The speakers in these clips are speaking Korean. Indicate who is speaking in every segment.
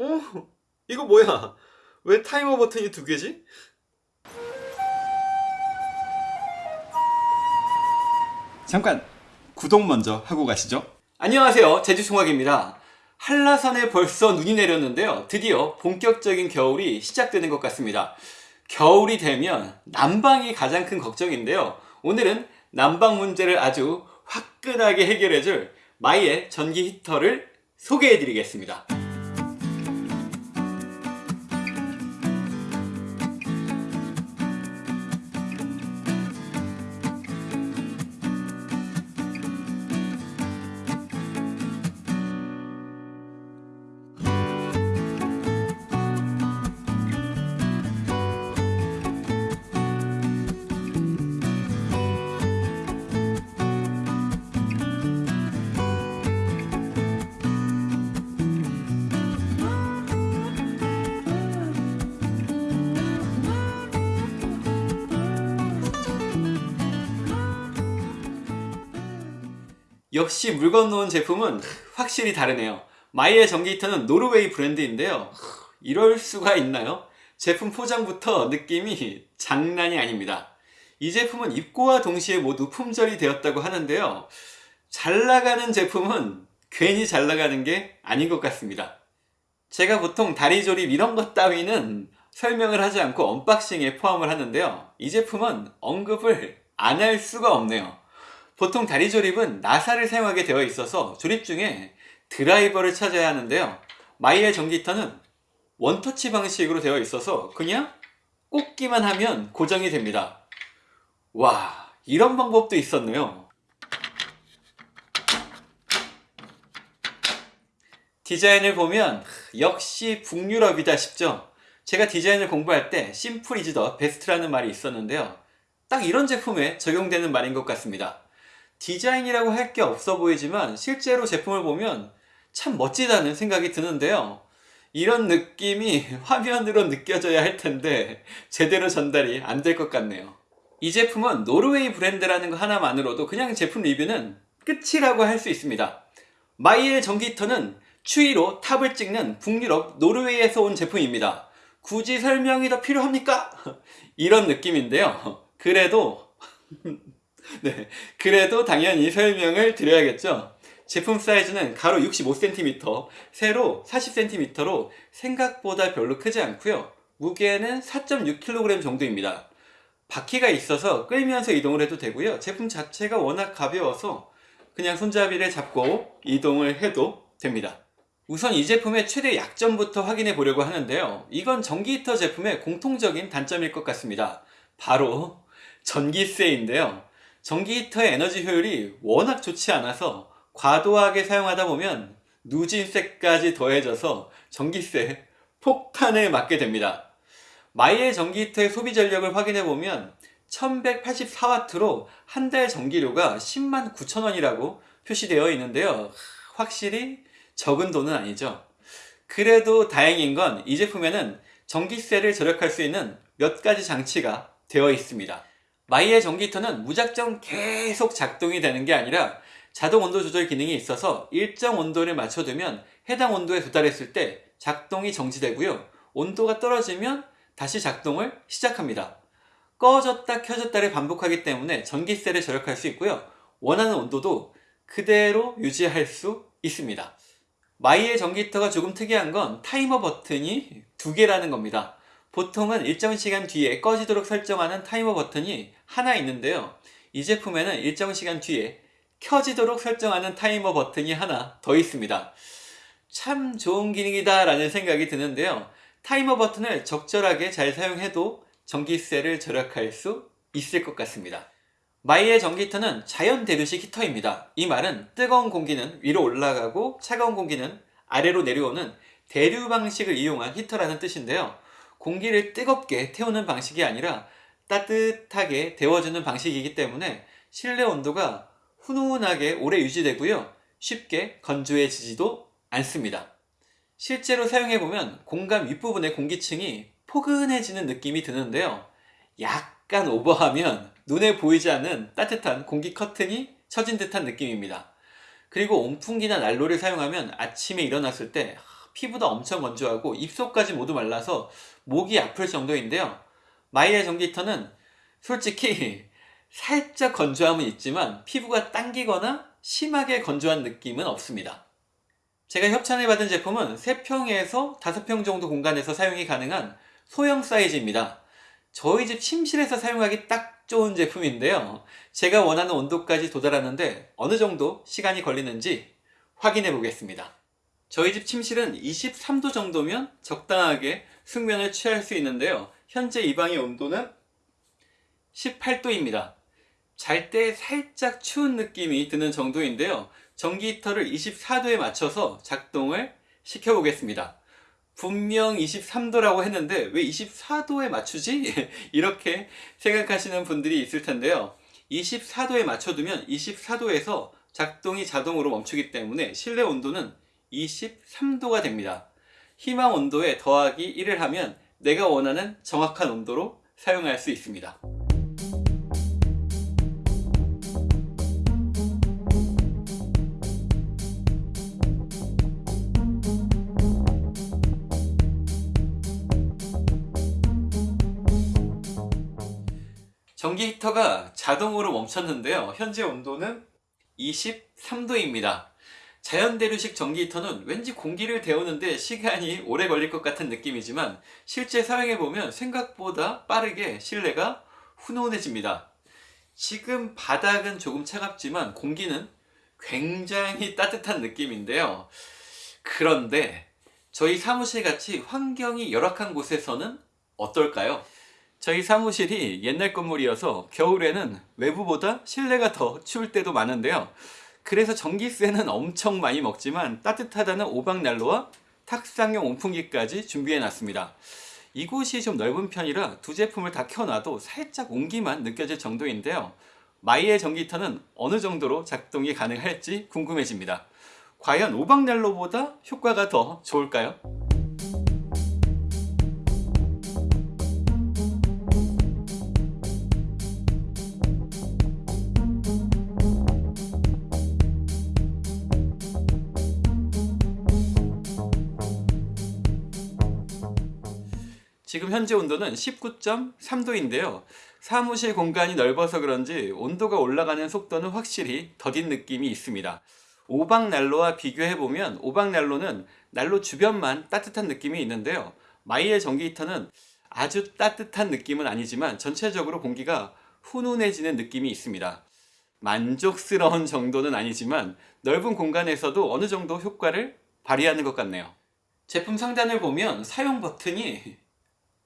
Speaker 1: 어? 이거 뭐야? 왜 타이머 버튼이 두 개지?
Speaker 2: 잠깐 구독 먼저 하고 가시죠.
Speaker 3: 안녕하세요 제주총학입니다 한라산에 벌써 눈이 내렸는데요 드디어 본격적인 겨울이 시작되는 것 같습니다 겨울이 되면 난방이 가장 큰 걱정인데요 오늘은 난방 문제를 아주 화끈하게 해결해줄 마이의 전기 히터를 소개해 드리겠습니다 역시 물 건너온 제품은 확실히 다르네요. 마이의 전기 히터는 노르웨이 브랜드인데요. 이럴 수가 있나요? 제품 포장부터 느낌이 장난이 아닙니다. 이 제품은 입고와 동시에 모두 품절이 되었다고 하는데요. 잘 나가는 제품은 괜히 잘 나가는 게 아닌 것 같습니다. 제가 보통 다리 조립 이런 것 따위는 설명을 하지 않고 unboxing에 포함을 하는데요. 이 제품은 언급을 안 할 수가 없네요 보통 다리 조립은 나사를 사용하게 되어 있어서 조립 중에 드라이버를 찾아야 하는데요. 마이의 전기히터는 원터치 방식으로 되어 있어서 그냥 꽂기만 하면 고정이 됩니다. 와 이런 방법도 있었네요. 디자인을 보면 역시 북유럽이다 싶죠? 제가 디자인을 공부할 때 simple is the best라는 말이 있었는데요. 딱 이런 제품에 적용되는 말인 것 같습니다 디자인이라고 할 게 없어 보이지만 실제로 제품을 보면 참 멋지다는 생각이 드는데요. 이런 느낌이 화면으로 느껴져야 할 텐데 제대로 전달이 안 될 것 같네요. 이 제품은 노르웨이 브랜드라는 거 하나만으로도 그냥 제품 리뷰는 끝이라고 할 수 있습니다. 마이엘 전기히터는 추위로 top을 찍는 북유럽 노르웨이에서 온 제품입니다. 굳이 설명이 더 필요합니까? 이런 느낌인데요. 그래도 네, 그래도 당연히 설명을 드려야겠죠. 제품 사이즈는 가로 65cm, 세로 40cm로 생각보다 별로 크지 않고요. 무게는 4.6kg 정도입니다. 바퀴가 있어서 끌면서 이동을 해도 되고요. 제품 자체가 워낙 가벼워서 그냥 손잡이를 잡고 이동을 해도 됩니다. 우선 이 제품의 최대 약점부터 확인해 보려고 하는데요. 이건 전기 히터 제품의 공통적인 단점일 것 같습니다. 바로 전기세인데요 전기 히터의 에너지 효율이 워낙 좋지 않아서 과도하게 사용하다 보면 누진세까지 더해져서 전기세 폭탄을 맞게 됩니다. 마이의 전기 히터의 소비 전력을 확인해 보면 1184W로 한 달 전기료가 10만 9천원이라고 표시되어 있는데요. 확실히 적은 돈은 아니죠. 그래도 다행인 건 이 제품에는 전기세를 절약할 수 있는 몇 가지 장치가 되어 있습니다 마이의 전기히터는 무작정 계속 작동이 되는 게 아니라 자동 온도 조절 기능이 있어서 일정 온도를 맞춰두면 해당 온도에 도달했을 때 작동이 정지되고요. 온도가 떨어지면 다시 작동을 시작합니다. 꺼졌다 켜졌다를 반복하기 때문에 전기세를 절약할 수 있고요. 원하는 온도도 그대로 유지할 수 있습니다. 마이의 전기히터가 조금 특이한 건 타이머 버튼이 두 개라는 겁니다 보통은 일정 시간 뒤에 꺼지도록 설정하는 타이머 버튼이 하나 있는데요. 이 제품에는 일정 시간 뒤에 켜지도록 설정하는 타이머 버튼이 하나 더 있습니다. 참 좋은 기능이다 라는 생각이 드는데요. 타이머 버튼을 적절하게 잘 사용해도 전기세를 절약할 수 있을 것 같습니다. 마이의 전기히터는 자연 대류식 히터입니다. 이 말은 뜨거운 공기는 위로 올라가고 차가운 공기는 아래로 내려오는 대류 방식을 이용한 히터라는 뜻인데요 공기를 뜨겁게 태우는 방식이 아니라 따뜻하게 데워주는 방식이기 때문에 실내 온도가 훈훈하게 오래 유지되고요. 쉽게 건조해지지도 않습니다. 실제로 사용해보면 공간 윗부분의 공기층이 포근해지는 느낌이 드는데요. 약간 오버하면 눈에 보이지 않는 따뜻한 공기 커튼이 쳐진 듯한 느낌입니다. 그리고 온풍기나 난로를 사용하면 아침에 일어났을 때 피부도 엄청 건조하고 입속까지 모두 말라서 목이 아플 정도인데요. 마이의 전기 히터는 솔직히 살짝 건조함은 있지만 피부가 당기거나 심하게 건조한 느낌은 없습니다. 제가 협찬을 받은 제품은 3평에서 5평 정도 공간에서 사용이 가능한 소형 사이즈입니다. 저희 집 침실에서 사용하기 딱 좋은 제품인데요. 제가 원하는 온도까지 도달하는데 어느 정도 시간이 걸리는지 확인해 보겠습니다. 저희 집 침실은 23도 정도면 적당하게 숙면을 취할 수 있는데요. 현재 이 방의 온도는 18도입니다. 잘 때 살짝 추운 느낌이 드는 정도인데요. 전기 히터를 24도에 맞춰서 작동을 시켜 보겠습니다. 분명 23도라고 했는데 왜 24도에 맞추지? 이렇게 생각하시는 분들이 있을 텐데요. 24도에 맞춰두면 24도에서 작동이 자동으로 멈추기 때문에 실내 온도는 23도가 됩니다. 희망 온도에 더하기 1을 하면 내가 원하는 정확한 온도로 사용할 수 있습니다. 전기 히터가 자동으로 멈췄는데요. 현재 온도는 23도입니다. 자연대류식 전기 히터는 왠지 공기를 데우는데 시간이 오래 걸릴 것 같은 느낌이지만 실제 사용해보면 생각보다 빠르게 실내가 훈훈해집니다. 지금 바닥은 조금 차갑지만 공기는 굉장히 따뜻한 느낌인데요. 그런데 저희 사무실 같이 환경이 열악한 곳에서는 어떨까요? 저희 사무실이 옛날 건물이어서 겨울에는 외부보다 실내가 더 추울 때도 많은데요. 그래서 전기세는 엄청 많이 먹지만 따뜻하다는 오방난로와 탁상용 온풍기까지 준비해 놨습니다. 이곳이 좀 넓은 편이라 두 제품을 다 켜놔도 살짝 온기만 느껴질 정도인데요. 마이의 전기터는 어느 정도로 작동이 가능할지 궁금해집니다. 과연 오방난로보다 효과가 더 좋을까요? 지금 현재 온도는 19.3도인데요. 사무실 공간이 넓어서 그런지 온도가 올라가는 속도는 확실히 더딘 느낌이 있습니다. 오방난로와 비교해보면 오방난로는 난로 주변만 따뜻한 느낌이 있는데요. 마이의 전기 히터는 아주 따뜻한 느낌은 아니지만 전체적으로 공기가 훈훈해지는 느낌이 있습니다. 만족스러운 정도는 아니지만 넓은 공간에서도 어느 정도 효과를 발휘하는 것 같네요. 제품 상단을 보면 사용 버튼이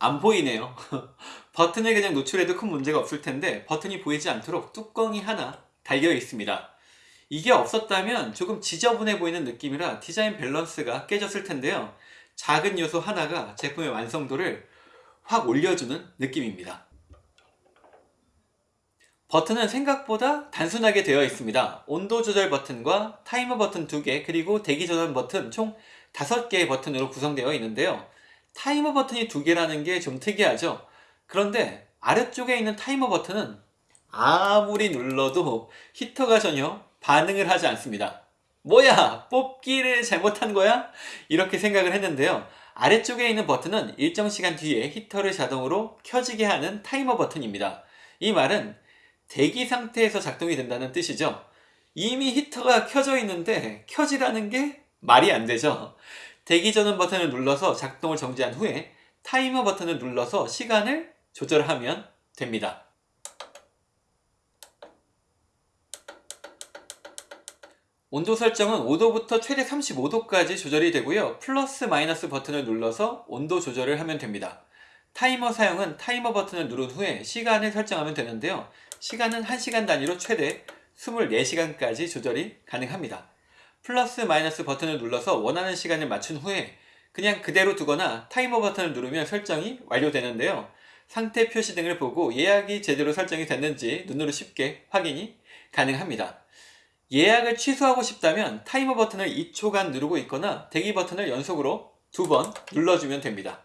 Speaker 3: 안 보이네요. 버튼을 그냥 노출해도 큰 문제가 없을 텐데 버튼이 보이지 않도록 뚜껑이 하나 달려 있습니다. 이게 없었다면 조금 지저분해 보이는 느낌이라 디자인 밸런스가 깨졌을 텐데요. 작은 요소 하나가 제품의 완성도를 확 올려주는 느낌입니다. 버튼은 생각보다 단순하게 되어 있습니다. 온도 조절 버튼과 타이머 버튼 2개 그리고 대기 전원 버튼 총 5개의 버튼으로 구성되어 있는데요. 타이머 버튼이 두 개라는 게 좀 특이하죠? 그런데 아래쪽에 있는 타이머 버튼은 아무리 눌러도 히터가 전혀 반응을 하지 않습니다. 뭐야 뽑기를 잘못한 거야? 이렇게 생각을 했는데요. 아래쪽에 있는 버튼은 일정 시간 뒤에 히터를 자동으로 켜지게 하는 타이머 버튼입니다. 이 말은 대기 상태에서 작동이 된다는 뜻이죠. 이미 히터가 켜져 있는데 켜지라는 게 말이 안 되죠 대기 전원 버튼을 눌러서 작동을 정지한 후에 타이머 버튼을 눌러서 시간을 조절하면 됩니다. 온도 설정은 5도부터 최대 35도까지 조절이 되고요. 플러스 마이너스 버튼을 눌러서 온도 조절을 하면 됩니다. 타이머 사용은 타이머 버튼을 누른 후에 시간을 설정하면 되는데요. 시간은 1시간 단위로 최대 24시간까지 조절이 가능합니다. 플러스 마이너스 버튼을 눌러서 원하는 시간을 맞춘 후에 그냥 그대로 두거나 타이머 버튼을 누르면 설정이 완료되는데요. 상태 표시 등을 보고 예약이 제대로 설정이 됐는지 눈으로 쉽게 확인이 가능합니다. 예약을 취소하고 싶다면 타이머 버튼을 2초간 누르고 있거나 대기 버튼을 연속으로 두 번 눌러주면 됩니다.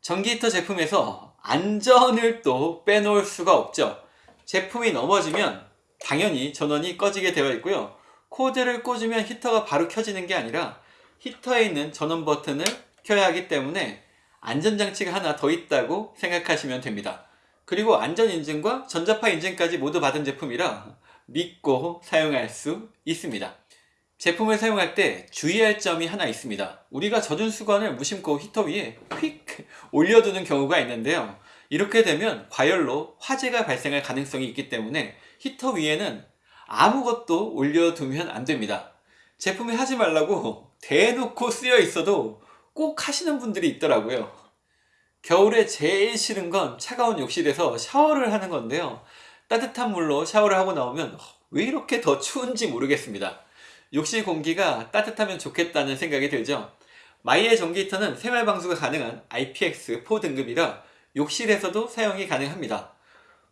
Speaker 3: 전기 히터 제품에서 안전을 또 빼놓을 수가 없죠. 제품이 넘어지면 당연히 전원이 꺼지게 되어 있고요. 코드를 꽂으면 히터가 바로 켜지는 게 아니라 히터에 있는 전원 버튼을 켜야 하기 때문에 안전장치가 하나 더 있다고 생각하시면 됩니다. 그리고 안전인증과 전자파 인증까지 모두 받은 제품이라 믿고 사용할 수 있습니다. 제품을 사용할 때 주의할 점이 하나 있습니다. 우리가 젖은 수건을 무심코 히터 위에 휙 올려두는 경우가 있는데요. 이렇게 되면 과열로 화재가 발생할 가능성이 있기 때문에 히터 위에는 아무것도 올려두면 안 됩니다. 제품에 하지 말라고 대놓고 쓰여 있어도 꼭 하시는 분들이 있더라고요. 겨울에 제일 싫은 건 차가운 욕실에서 샤워를 하는 건데요. 따뜻한 물로 샤워를 하고 나오면 왜 이렇게 더 추운지 모르겠습니다. 욕실 공기가 따뜻하면 좋겠다는 생각이 들죠. 마이의 전기 히터는 생활 방수가 가능한 IPX4 등급이라 욕실에서도 사용이 가능합니다.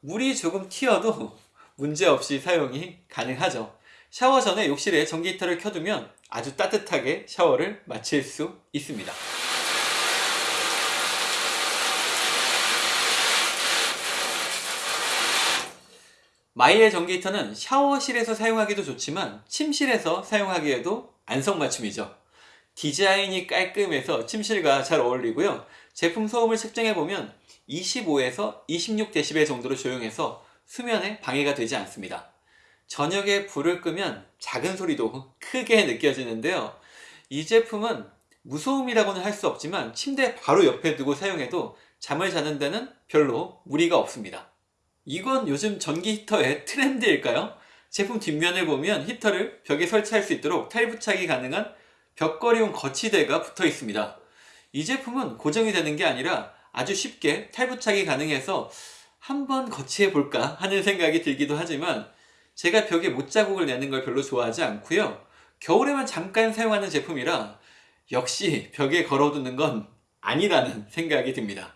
Speaker 3: 물이 조금 튀어도 문제없이 사용이 가능하죠. 샤워 전에 욕실에 전기 히터를 켜두면 아주 따뜻하게 샤워를 마칠 수 있습니다. 마이의 전기 히터는 샤워실에서 사용하기도 좋지만 침실에서 사용하기에도 안성맞춤이죠. 디자인이 깔끔해서 침실과 잘 어울리고요. 제품 소음을 측정해보면 25에서 26dB 정도로 조용해서 수면에 방해가 되지 않습니다. 저녁에 불을 끄면 작은 소리도 크게 느껴지는데요. 이 제품은 무소음이라고는 할 수 없지만 침대 바로 옆에 두고 사용해도 잠을 자는 데는 별로 무리가 없습니다. 이건 요즘 전기 히터의 트렌드일까요? 제품 뒷면을 보면 히터를 벽에 설치할 수 있도록 탈부착이 가능한 벽걸이용 거치대가 붙어 있습니다. 이 제품은 고정이 되는 게 아니라 아주 쉽게 탈부착이 가능해서 한번 거치해 볼까 하는 생각이 들기도 하지만 제가 벽에 못자국을 내는 걸 별로 좋아하지 않고요. 겨울에만 잠깐 사용하는 제품이라 역시 벽에 걸어두는 건 아니라는 생각이 듭니다.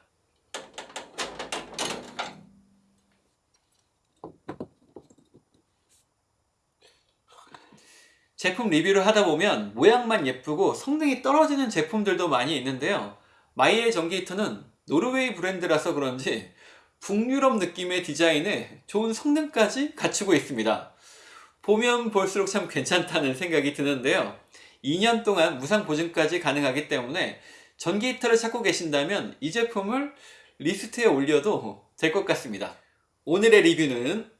Speaker 3: 제품 리뷰를 하다 보면 모양만 예쁘고 성능이 떨어지는 제품들도 많이 있는데요. 마이의 전기 히터는 노르웨이 브랜드라서 그런지 북유럽 느낌의 디자인에 좋은 성능까지 갖추고 있습니다. 보면 볼수록 참 괜찮다는 생각이 드는데요. 2년 동안 무상 보증까지 가능하기 때문에 전기 히터를 찾고 계신다면 이 제품을 리스트에 올려도 될 것 같습니다. 오늘의 리뷰는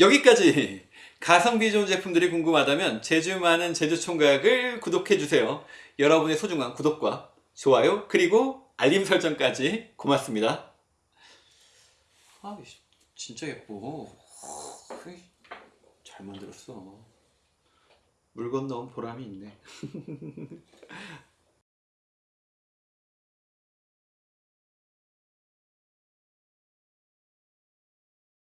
Speaker 3: 여기까지! 가성비 좋은 제품들이 궁금하다면 제주 많은 제주총각을 구독해주세요. 여러분의 소중한 구독과 좋아요 그리고 알림 설정까지 고맙습니다. 아 진짜 예뻐. 잘 만들었어. 물 건너온 보람이 있네.